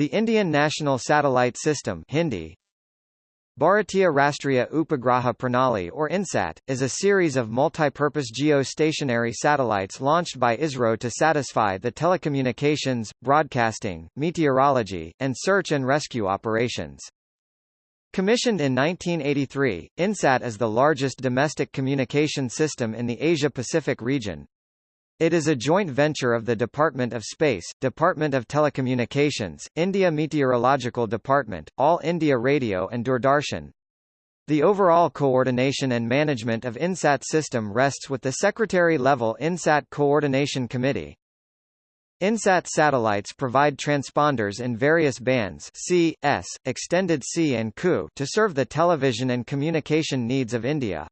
The Indian National Satellite System Hindi, Bharatiya Rastriya Upagraha Pranali or INSAT, is a series of multipurpose geostationary satellites launched by ISRO to satisfy the telecommunications, broadcasting, meteorology, and search and rescue operations. Commissioned in 1983, INSAT is the largest domestic communication system in the Asia-Pacific region, it is a joint venture of the Department of Space, Department of Telecommunications, India Meteorological Department, All India Radio and Doordarshan. The overall coordination and management of INSAT system rests with the Secretary-level INSAT Coordination Committee. INSAT satellites provide transponders in various bands C, S, extended C and Ku to serve the television and communication needs of India.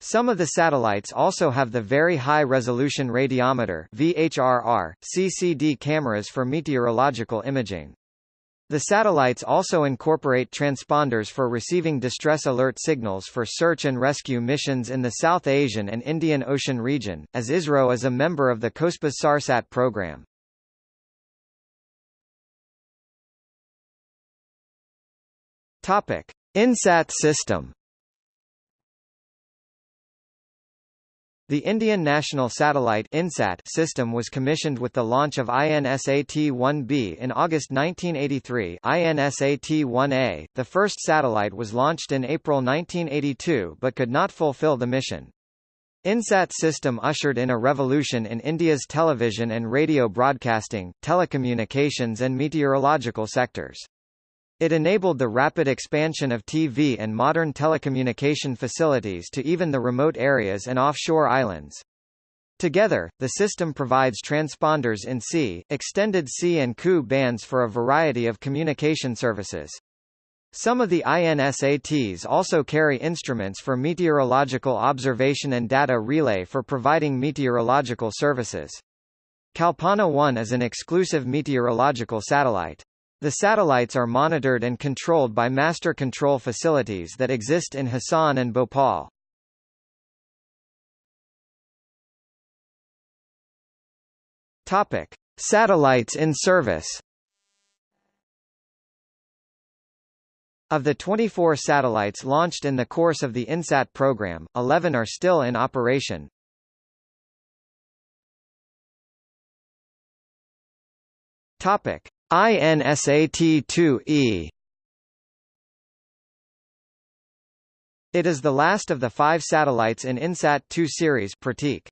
Some of the satellites also have the Very High Resolution Radiometer VHRR, CCD cameras for meteorological imaging. The satellites also incorporate transponders for receiving distress alert signals for search and rescue missions in the South Asian and Indian Ocean region, as ISRO is a member of the COSPAS SARSAT program. Topic: INSAT system The Indian National Satellite INSAT system was commissioned with the launch of INSAT-1B in August 1983 INSAT-1A, the first satellite was launched in April 1982 but could not fulfill the mission. INSAT system ushered in a revolution in India's television and radio broadcasting, telecommunications and meteorological sectors. It enabled the rapid expansion of TV and modern telecommunication facilities to even the remote areas and offshore islands. Together, the system provides transponders in C, extended C and Ku bands for a variety of communication services. Some of the INSATs also carry instruments for meteorological observation and data relay for providing meteorological services. Kalpana 1 is an exclusive meteorological satellite. The satellites are monitored and controlled by master control facilities that exist in Hassan and Bhopal. Topic: Satellites in service. Of the 24 satellites launched in the course of the INSAT program, 11 are still in operation. Topic: INSAT-2E It is the last of the five satellites in INSAT-2 series Pratik.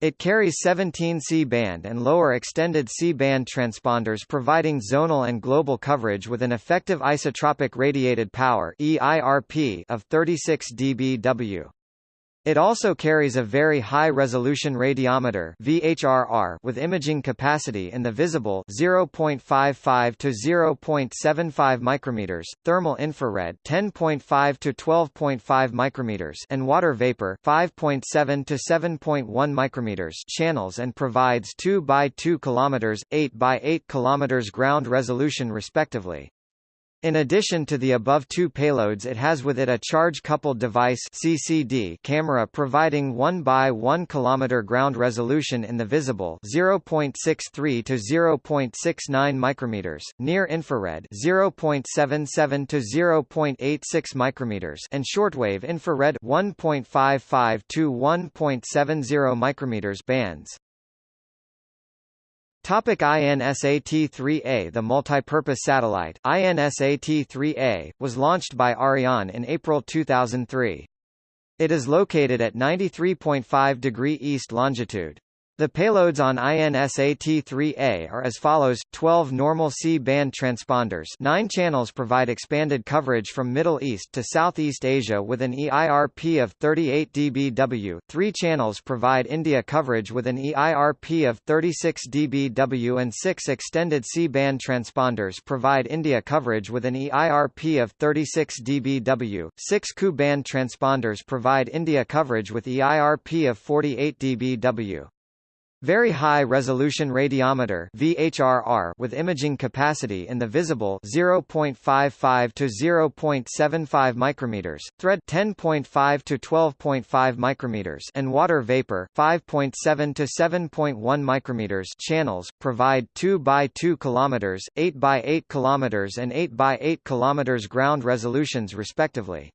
It carries 17 C-band and lower extended C-band transponders providing zonal and global coverage with an effective isotropic radiated power of 36 dBW. It also carries a very high-resolution radiometer VHRR with imaging capacity in the visible 0.55 to 0.75 micrometers, thermal infrared 10.5 to 12.5 micrometers, and water vapor 5.7 to 7.1 micrometers channels and provides 2 by 2 kilometers, 8 by 8 kilometers ground resolution respectively. In addition to the above two payloads it has with it a charge-coupled device CCD camera providing 1 by 1 km ground resolution in the visible 0.63 to 0.69 micrometers, near infrared 0.77 to 0.86 micrometers and shortwave infrared 1.55 to 1.70 micrometers bands. Topic INSAT-3A The multipurpose satellite, INSAT-3A, was launched by Ariane in April 2003. It is located at 93.5 degree east longitude. The payloads on INSAT-3A are as follows: 12 normal C-band transponders. 9 channels provide expanded coverage from Middle East to Southeast Asia with an EIRP of 38 dBW. 3 channels provide India coverage with an EIRP of 36 dBW and 6 extended C-band transponders provide India coverage with an EIRP of 36 dBW, 6 Ku-band transponders provide India coverage with EIRP of 48 dBW. Very high resolution radiometer VHRR with imaging capacity in the visible 0.55 to 0.75 micrometers, thread 10.5 to 12.5 micrometers and water vapor 5.7 to 7.1 micrometers channels provide 2 by 2 kilometers, 8 by 8 kilometers and 8 by 8 kilometers ground resolutions respectively.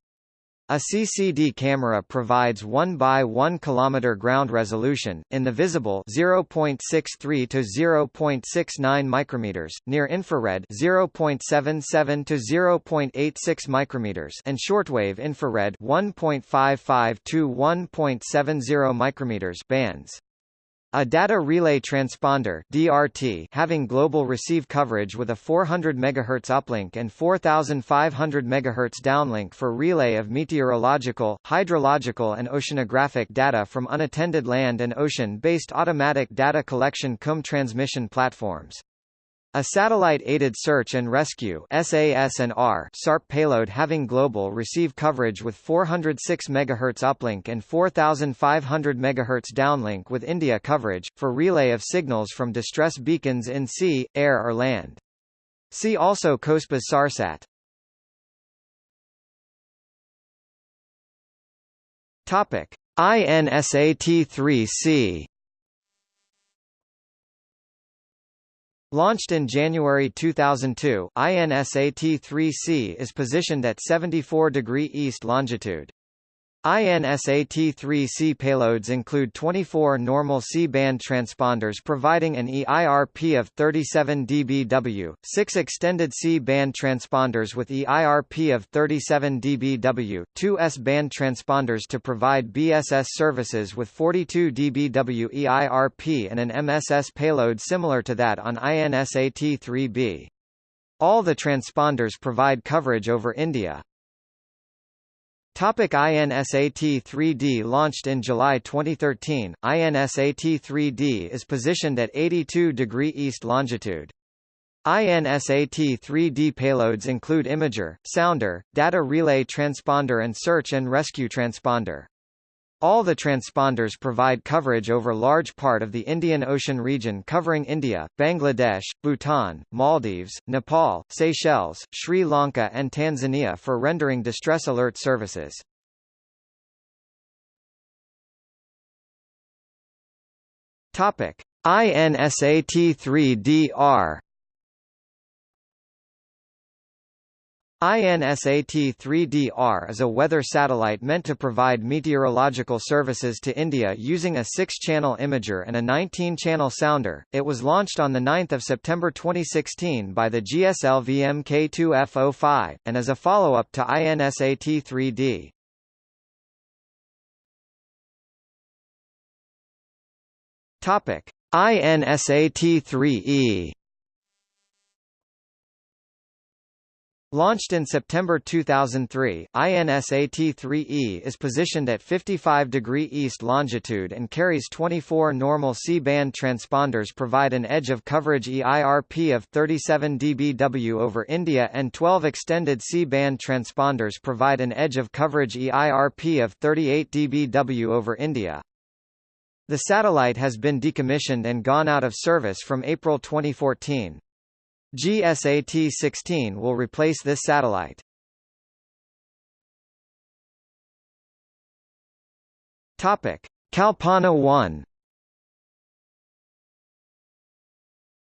A CCD camera provides 1 by 1 km ground resolution, in the visible 0.63 to 0.69 micrometers, near infrared 0.77 to 0.86 micrometers and shortwave infrared 1.55 to 1.70 micrometers bands. A data relay transponder (DRT) having global receive coverage with a 400 MHz uplink and 4500 MHz downlink for relay of meteorological, hydrological and oceanographic data from unattended land and ocean-based automatic data collection CUM transmission platforms. A satellite-aided search and rescue SAS&R SARP payload having global receive coverage with 406 MHz uplink and 4500 MHz downlink with India coverage, for relay of signals from distress beacons in sea, air or land. See also COSPAS SARSAT. Topic: INSAT-3C Launched in January 2002, INSAT-3C is positioned at 74 degree east longitude. INSAT-3C payloads include 24 normal C-band transponders providing an EIRP of 37 dBW, 6 extended C-band transponders with EIRP of 37 dBW, 2 S-band transponders to provide BSS services with 42 dBW EIRP and an MSS payload similar to that on INSAT-3B. All the transponders provide coverage over India. Topic INSAT-3D Launched in July 2013, INSAT-3D is positioned at 82 degree east longitude. INSAT-3D payloads include imager, sounder, data relay transponder and search and rescue transponder. All the transponders provide coverage over large part of the Indian Ocean region covering India, Bangladesh, Bhutan, Maldives, Nepal, Seychelles, Sri Lanka and Tanzania for rendering distress alert services. Topic: INSAT-3DR INSAT-3DR is a weather satellite meant to provide meteorological services to India using a 6-channel imager and a 19-channel sounder. It was launched on 9 September 2016 by the GSL VMK2F05, and is a follow-up to INSAT-3D. Topic: INSAT-3E Launched in September 2003, INSAT-3E is positioned at 55 degree east longitude and carries 24 normal C-band transponders provide an edge of coverage EIRP of 37 dBW over India and 12 extended C-band transponders provide an edge of coverage EIRP of 38 dBW over India. The satellite has been decommissioned and gone out of service from April 2014. GSAT-16 will replace this satellite. Topic: Kalpana 1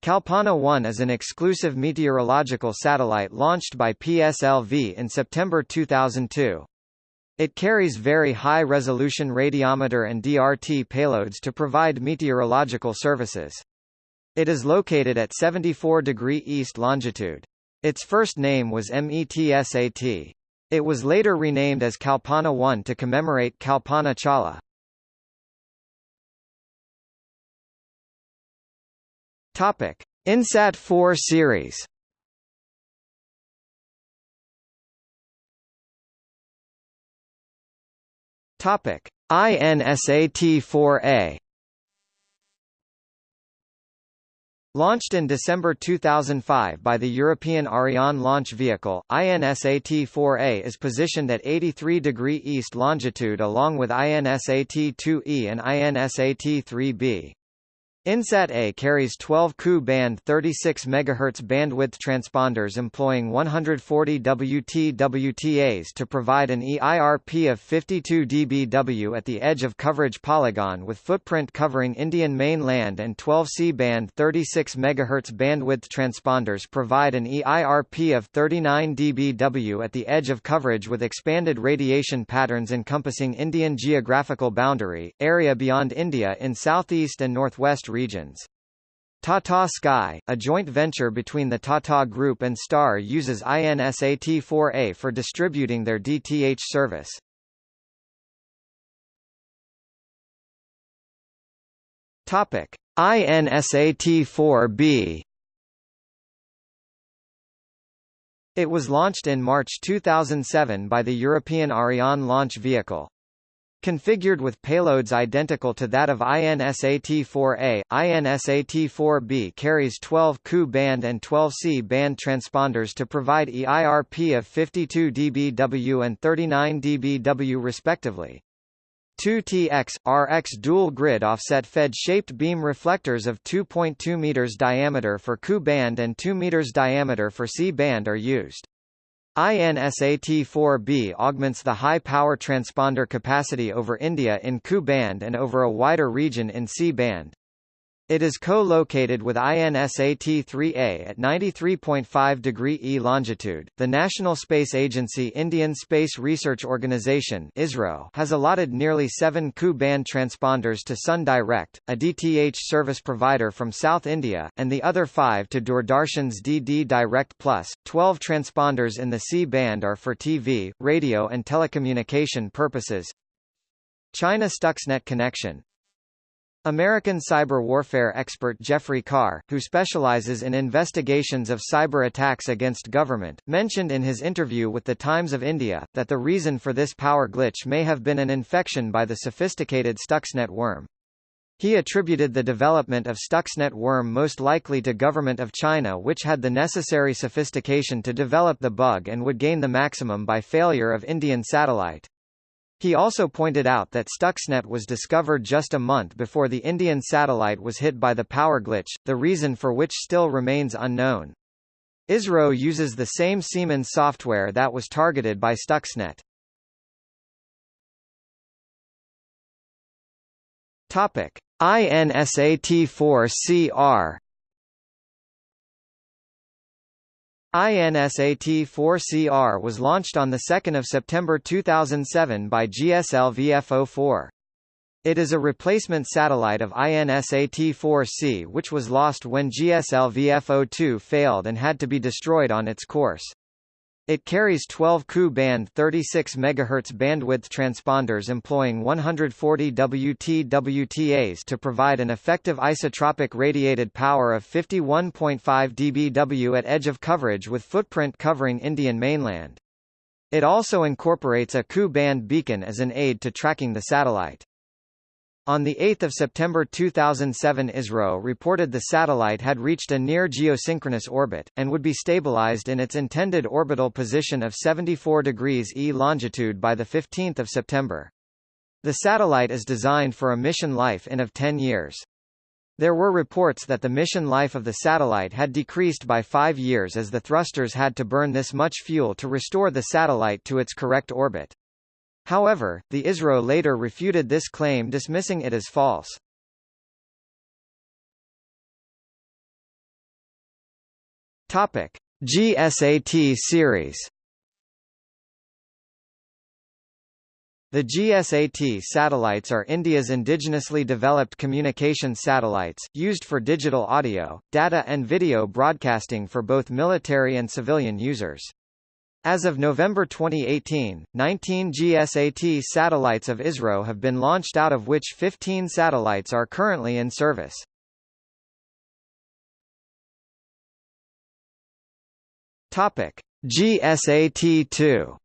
Kalpana 1 is an exclusive meteorological satellite launched by PSLV in September 2002. It carries very high-resolution radiometer and DRT payloads to provide meteorological services. It is located at 74 degree east longitude. Its first name was METSAT. It was later renamed as Kalpana 1 to commemorate Kalpana Chawla. Topic: INSAT 4 series. Topic: INSAT 4A. Launched in December 2005 by the European Ariane launch vehicle, INSAT-4A is positioned at 83 degree east longitude along with INSAT-2E and INSAT-3B. INSAT-A carries 12 Ku-band 36 MHz bandwidth transponders employing 140 W TWTAs to provide an EIRP of 52 dBW at the edge of coverage polygon with footprint covering Indian mainland and 12 C-band 36 MHz bandwidth transponders provide an EIRP of 39 dBW at the edge of coverage with expanded radiation patterns encompassing Indian geographical boundary, area beyond India in southeast and northwest regions. Tata Sky, a joint venture between the Tata Group and Star uses INSAT-4A for distributing their DTH service. Topic: INSAT-4B It was launched in March 2007 by the European Ariane launch vehicle. Configured with payloads identical to that of INSAT-4A, INSAT-4B carries 12 Ku band and 12 C band transponders to provide EIRP of 52 dBW and 39 dBW respectively. Two TX, RX dual grid offset fed shaped beam reflectors of 2.2 meters diameter for Ku band and 2 meters diameter for C band are used. INSAT-4B augments the high-power transponder capacity over India in Ku band and over a wider region in C band. It is co-located with INSAT-3A at 93.5 degree E longitude. The National Space Agency Indian Space Research Organisation (ISRO) has allotted nearly 7 Ku-band transponders to Sun Direct, a DTH service provider from South India, and the other 5 to Doordarshan's DD Direct Plus. 12 transponders in the C-band are for TV, radio and telecommunication purposes. China Stuxnet connection American cyber warfare expert Jeffrey Carr, who specializes in investigations of cyber attacks against government, mentioned in his interview with the Times of India, that the reason for this power glitch may have been an infection by the sophisticated Stuxnet worm. He attributed the development of Stuxnet worm most likely to government of China which had the necessary sophistication to develop the bug and would gain the maximum by failure of Indian satellite. He also pointed out that Stuxnet was discovered just a month before the Indian satellite was hit by the power glitch, the reason for which still remains unknown. ISRO uses the same Siemens software that was targeted by Stuxnet. Topic: INSAT-4CR INSAT-4CR was launched on 2 September 2007 by GSLV F04. It is a replacement satellite of INSAT-4C which was lost when GSLV F02 failed and had to be destroyed on its course. It carries 12 Ku-band 36 MHz bandwidth transponders employing 140 W TWTAs to provide an effective isotropic radiated power of 51.5 dBW at edge of coverage with footprint covering Indian mainland. It also incorporates a Ku-band beacon as an aid to tracking the satellite. On 8 September 2007 ISRO reported the satellite had reached a near geosynchronous orbit, and would be stabilized in its intended orbital position of 74 degrees E longitude by 15 September. The satellite is designed for a mission life in of 10 years. There were reports that the mission life of the satellite had decreased by five years as the thrusters had to burn this much fuel to restore the satellite to its correct orbit. However, the ISRO later refuted this claim dismissing it as false. Topic: GSAT series. The GSAT satellites are India's indigenously developed communication satellites, used for digital audio, data and video broadcasting for both military and civilian users. As of November 2018, 19 GSAT satellites of ISRO have been launched out of which 15 satellites are currently in service. Topic: GSAT-2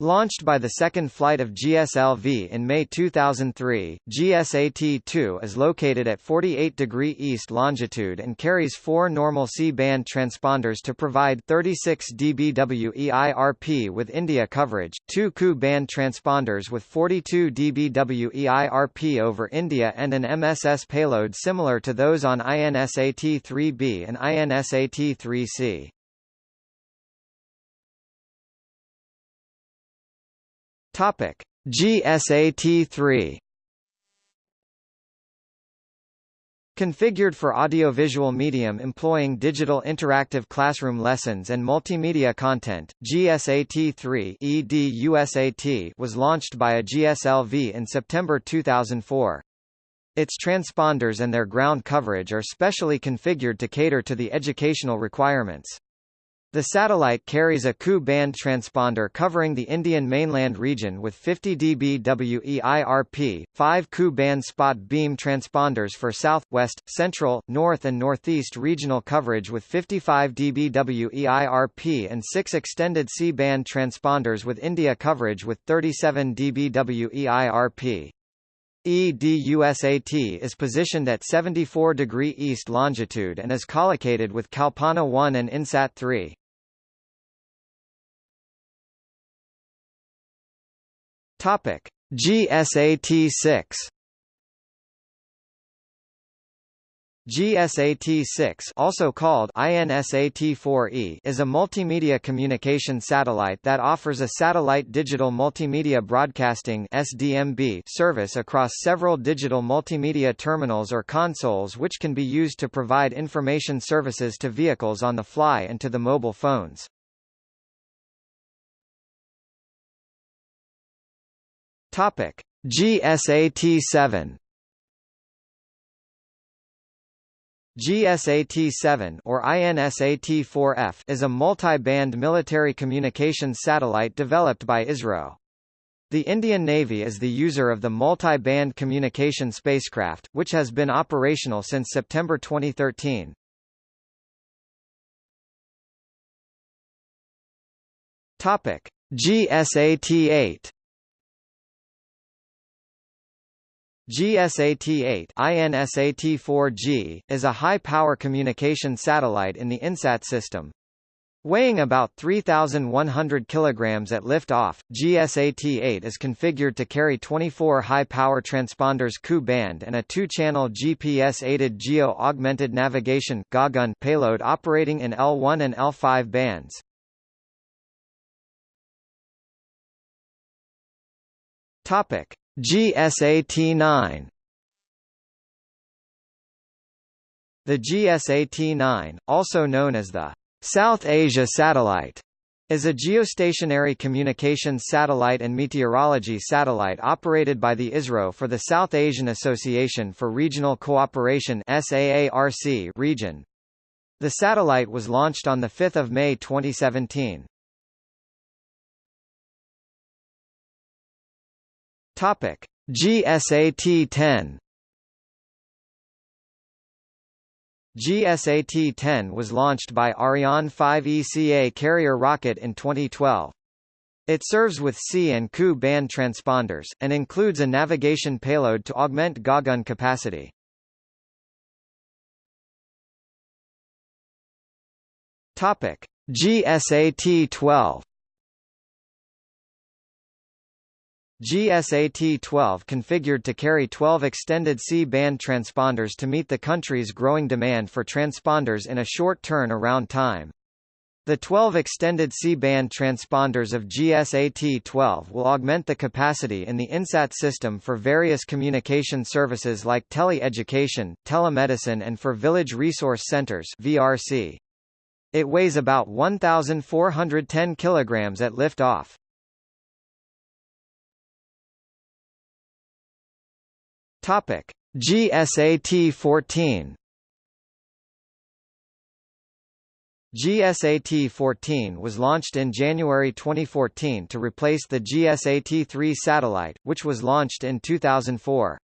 Launched by the second flight of GSLV in May 2003, GSAT-2 is located at 48 degree east longitude and carries four normal C-band transponders to provide 36 dBW EIRP with India coverage, two Ku-band transponders with 42 dBW EIRP over India and an MSS payload similar to those on INSAT-3B and INSAT-3C. Topic: GSAT-3 Configured for audiovisual medium employing digital interactive classroom lessons and multimedia content, GSAT-3 EDUSAT was launched by a GSLV in September 2004. Its transponders and their ground coverage are specially configured to cater to the educational requirements. The satellite carries a Ku-band transponder covering the Indian mainland region with 50 dBW EIRP, five Ku-band spot beam transponders for south, west, central, north and northeast regional coverage with 55 dBW EIRP and six extended C-band transponders with India coverage with 37 dBW EIRP. EDUSAT is positioned at 74 degree east longitude and is collocated with Kalpana 1 and INSAT 3. Topic: GSAT-6 GSAT-6 also called INSAT-4E is a multimedia communication satellite that offers a satellite digital multimedia broadcasting SDMB service across several digital multimedia terminals or consoles which can be used to provide information services to vehicles on the fly and to the mobile phones. Topic: GSAT-7 GSAT-7 or INSAT-4F is a multi-band military communications satellite developed by ISRO. The Indian Navy is the user of the multi-band communication spacecraft, which has been operational since September 2013. Topic: GSAT-8 GSAT-8 INSAT-4G, is a high-power communication satellite in the INSAT system. Weighing about 3,100 kg at lift-off, GSAT-8 is configured to carry 24 high-power transponders Ku-band and a two-channel GPS-aided Geo-Augmented Navigation payload operating in L1 and L5 bands. Topic: GSAT-9 The GSAT-9, also known as the South Asia Satellite, is a geostationary communications satellite and meteorology satellite operated by the ISRO for the South Asian Association for Regional Cooperation region. The satellite was launched on 5 May 2017. Topic: GSAT-10 GSAT-10 was launched by Ariane 5 ECA carrier rocket in 2012. It serves with C and Ku band transponders, and includes a navigation payload to augment Gagan capacity. Topic: GSAT-12 GSAT-12 configured to carry 12 extended C-band transponders to meet the country's growing demand for transponders in a short turn-around time. The 12 extended C-band transponders of GSAT-12 will augment the capacity in the INSAT system for various communication services like tele-education, telemedicine and for village resource centers VRC. It weighs about 1,410 kg at liftoff. Topic: GSAT-14 GSAT-14 was launched in January 2014 to replace the GSAT-3 satellite, which was launched in 2004.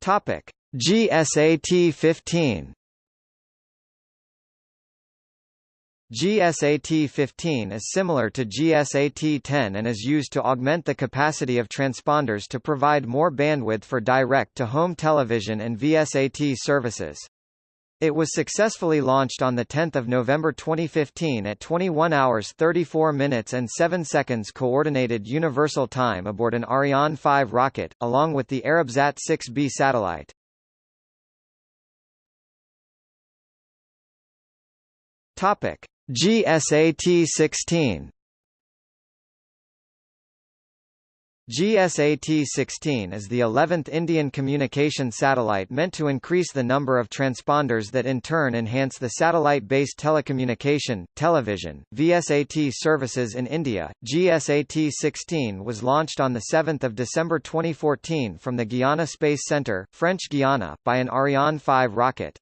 Topic: GSAT-15 GSAT-15 is similar to GSAT-10 and is used to augment the capacity of transponders to provide more bandwidth for direct-to-home television and VSAT services. It was successfully launched on 10 November 2015 at 21 hours 34 minutes and 7 seconds Coordinated Universal Time aboard an Ariane 5 rocket, along with the Arabsat 6B satellite. Topic. GSAT-16 GSAT-16 is the 11th Indian communication satellite meant to increase the number of transponders that in turn enhance the satellite-based telecommunication, television, VSAT services in India. GSAT-16 was launched on 7 December 2014 from the Guiana Space Centre, French Guiana, by an Ariane 5 rocket.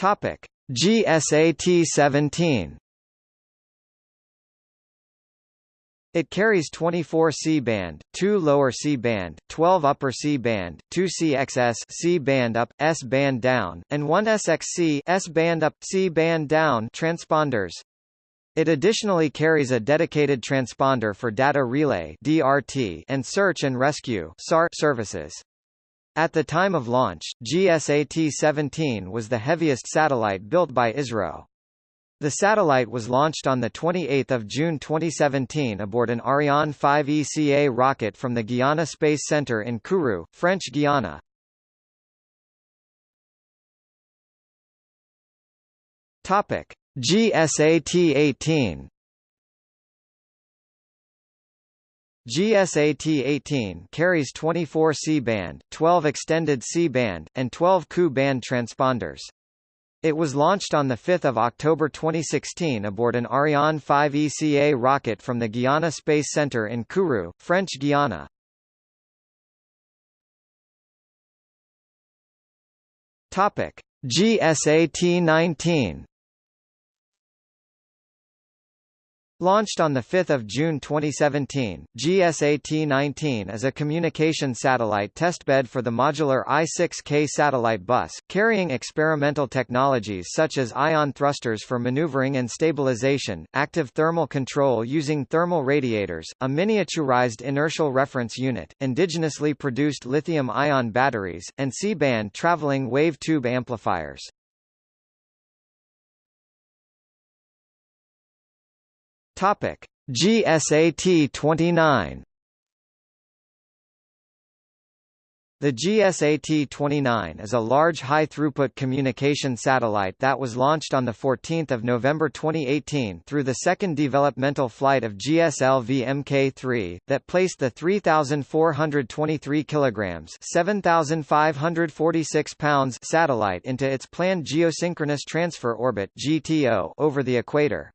Topic: GSAT 17. It carries 24 C-band, 2 lower C-band, 12 upper C-band, 2 CXS C-band up, S-band down, and 1 SXC S-band up, C-band down transponders. It additionally carries a dedicated transponder for data relay (DRT) and search and rescue (SAR) services. At the time of launch, GSAT-17 was the heaviest satellite built by ISRO. The satellite was launched on 28 June 2017 aboard an Ariane 5 ECA rocket from the Guiana Space Centre in Kourou, French Guiana. GSAT-18 GSAT-18 carries 24 C-band, 12 extended C-band, and 12 Ku-band transponders. It was launched on 5 October 2016 aboard an Ariane 5 ECA rocket from the Guiana Space Centre in Kourou, French Guiana. GSAT-19 Launched on 5 June 2017, GSAT-19 is a communication satellite testbed for the modular I-6K satellite bus, carrying experimental technologies such as ion thrusters for maneuvering and stabilization, active thermal control using thermal radiators, a miniaturized inertial reference unit, indigenously produced lithium-ion batteries, and C-band traveling wave tube amplifiers. Topic: GSAT 29 The GSAT-29 is a large high-throughput communication satellite that was launched on 14 November 2018 through the second developmental flight of GSLV Mk3, that placed the 3,423 kilograms 7,546 pounds satellite into its planned geosynchronous transfer orbit GTO over the equator.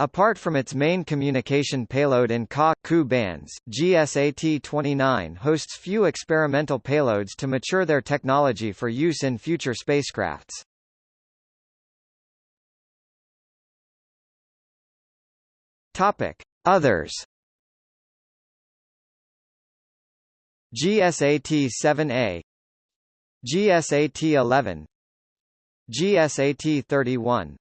Apart from its main communication payload in Ka Ku bands, GSAT-29 hosts few experimental payloads to mature their technology for use in future spacecrafts. Topic: Others. GSAT-7A GSAT-11 GSAT-31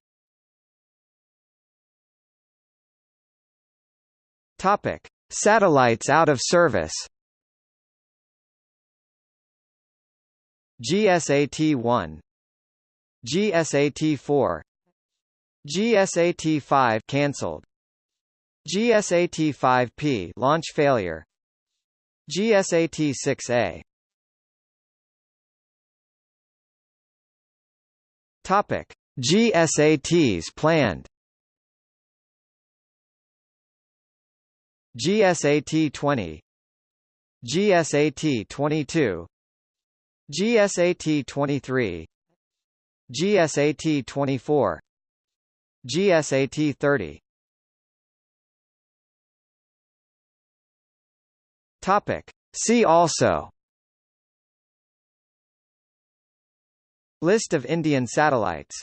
Topic: Satellites out of service. GSAT-1 GSAT-4 GSAT-5 cancelled. GSAT-5P launch failure. GSAT-6A Topic. GSATs planned GSAT-20 GSAT-22 GSAT-23 GSAT-24 GSAT-30 Topic. See also. List of Indian satellites